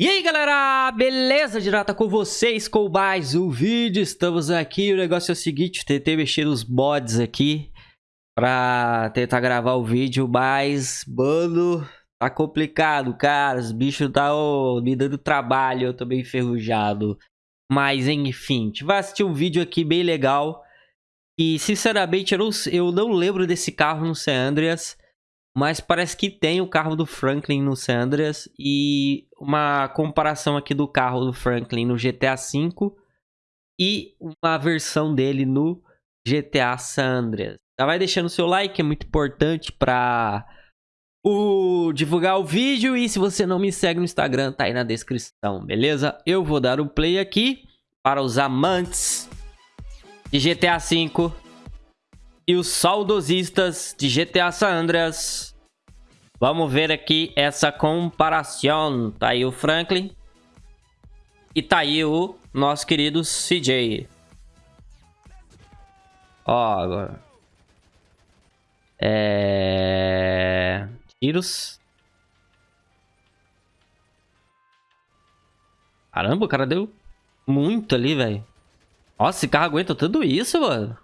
E aí galera, beleza? Direta com vocês com mais um vídeo, estamos aqui, o negócio é o seguinte, tentei mexer nos mods aqui pra tentar gravar o vídeo, mas, mano, tá complicado, cara, os bichos tá oh, me dando trabalho, eu tô enferrujado, mas enfim, a gente vai assistir um vídeo aqui bem legal, e sinceramente eu não, eu não lembro desse carro no San Andreas, mas parece que tem o carro do Franklin no San e uma comparação aqui do carro do Franklin no GTA V e uma versão dele no GTA San. Já vai deixando o seu like, é muito importante para o divulgar o vídeo e se você não me segue no Instagram, tá aí na descrição, beleza? Eu vou dar o play aqui para os amantes de GTA V e os saudosistas de GTA San Andreas. Vamos ver aqui essa comparação. Tá aí o Franklin. E tá aí o nosso querido CJ. Ó, agora. É... Tiros. Caramba, o cara deu muito ali, velho. Nossa, esse carro aguenta tudo isso, mano.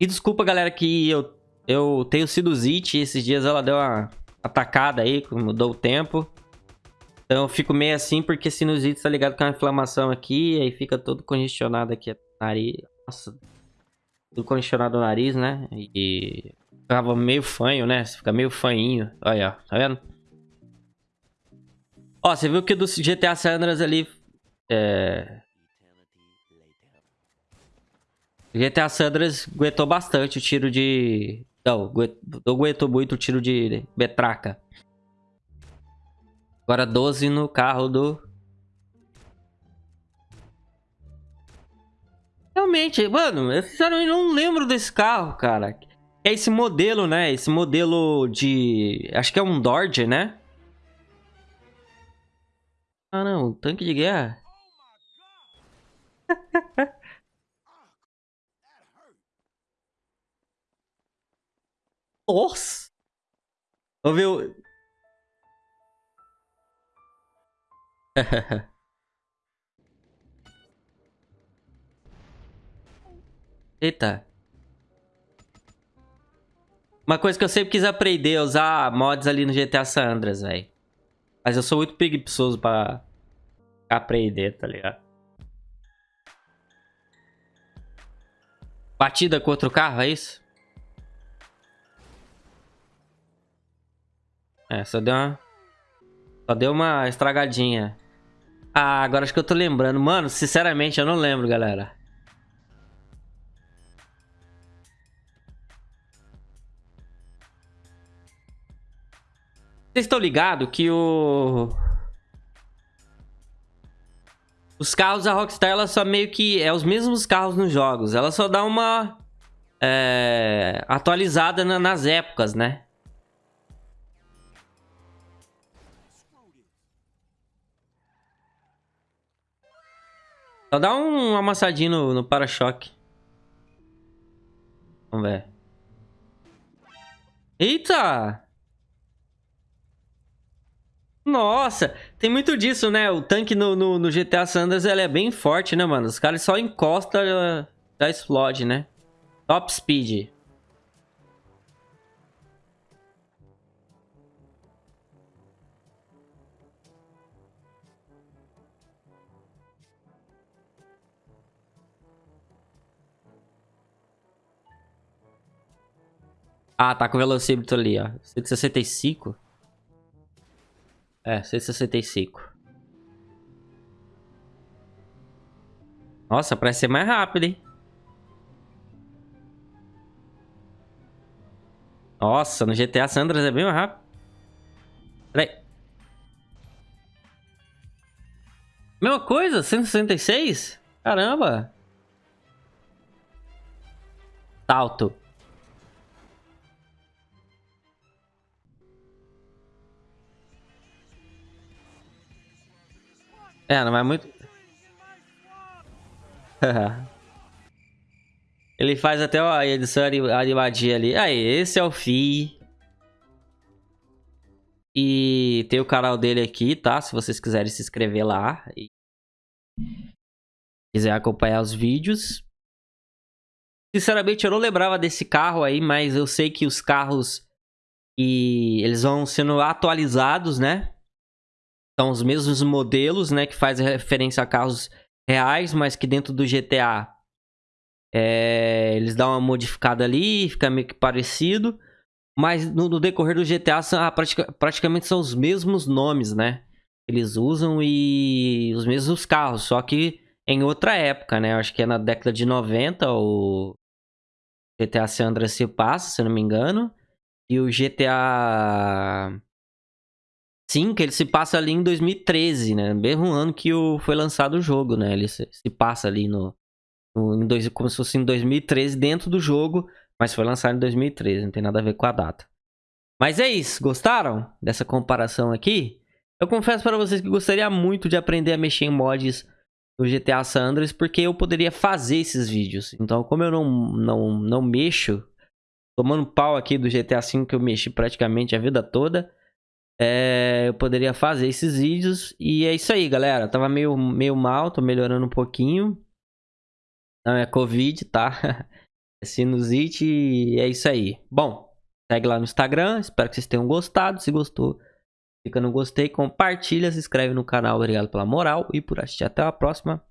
E desculpa, galera, que eu eu tenho sinusite, esses dias ela deu uma atacada aí, mudou o tempo. Então eu fico meio assim porque sinusite tá ligado com a inflamação aqui, aí fica todo congestionado aqui, nariz. Nossa, tudo congestionado o nariz, né? E ficava meio fanho, né? Você fica meio fanhinho. Olha, tá vendo? Ó, você viu que do GTA Sandras ali... É... GTA Sandras aguentou bastante o tiro de não, não aguentou muito o tiro de metraca. Agora 12 no carro do... Realmente, mano, eu sinceramente não lembro desse carro, cara. É esse modelo, né? Esse modelo de... Acho que é um Dodge, né? Ah, não. Tanque de guerra. Nossa! Vamos ver o... Eita. Uma coisa que eu sempre quis aprender é usar mods ali no GTA San Andreas, velho. Mas eu sou muito preguiçoso pra aprender, tá ligado? Batida contra o carro, é isso? É, só deu uma... Só deu uma estragadinha. Ah, agora acho que eu tô lembrando. Mano, sinceramente, eu não lembro, galera. Vocês estão ligados que o... Os carros da Rockstar, ela só meio que... É os mesmos carros nos jogos. Ela só dá uma... É, atualizada na, nas épocas, né? Só dá um amassadinho no, no para-choque. Vamos ver. Eita! Nossa, tem muito disso, né? O tanque no, no, no GTA Sanders ele é bem forte, né, mano? Os caras só encostam, já explode, né? Top Speed. Ah, tá com o velocímetro ali, ó. 165. É, 165. Nossa, parece ser mais rápido, hein? Nossa, no GTA Sandras é bem mais rápido. Peraí. Mesma coisa? 166? Caramba. Salto. É, não vai muito... Ele faz até a edição animadinha ali. Aí, esse é o Fi. E tem o canal dele aqui, tá? Se vocês quiserem se inscrever lá. E quiser acompanhar os vídeos. Sinceramente, eu não lembrava desse carro aí, mas eu sei que os carros e eles vão sendo atualizados, né? São os mesmos modelos, né? Que faz referência a carros reais, mas que dentro do GTA é, eles dão uma modificada ali, fica meio que parecido. Mas no, no decorrer do GTA são, ah, pratica, praticamente são os mesmos nomes, né? Eles usam e os mesmos carros, só que em outra época, né? Acho que é na década de 90 o GTA San Andreas se passa, se não me engano. E o GTA 5, ele se passa ali em 2013, né? Mesmo ano que o, foi lançado o jogo, né? Ele se, se passa ali no, no em dois, como se fosse em 2013 dentro do jogo, mas foi lançado em 2013, não tem nada a ver com a data. Mas é isso, gostaram dessa comparação aqui? Eu confesso para vocês que gostaria muito de aprender a mexer em mods no GTA San Andreas, porque eu poderia fazer esses vídeos. Então, como eu não, não, não mexo, tomando pau aqui do GTA V que eu mexi praticamente a vida toda, é, eu poderia fazer esses vídeos. E é isso aí, galera. tava meio, meio mal, tô melhorando um pouquinho. Não é Covid, tá? É sinusite e é isso aí. Bom, segue lá no Instagram. Espero que vocês tenham gostado. Se gostou, Clica no gostei, compartilha, se inscreve no canal. Obrigado pela moral e por assistir. Até a próxima.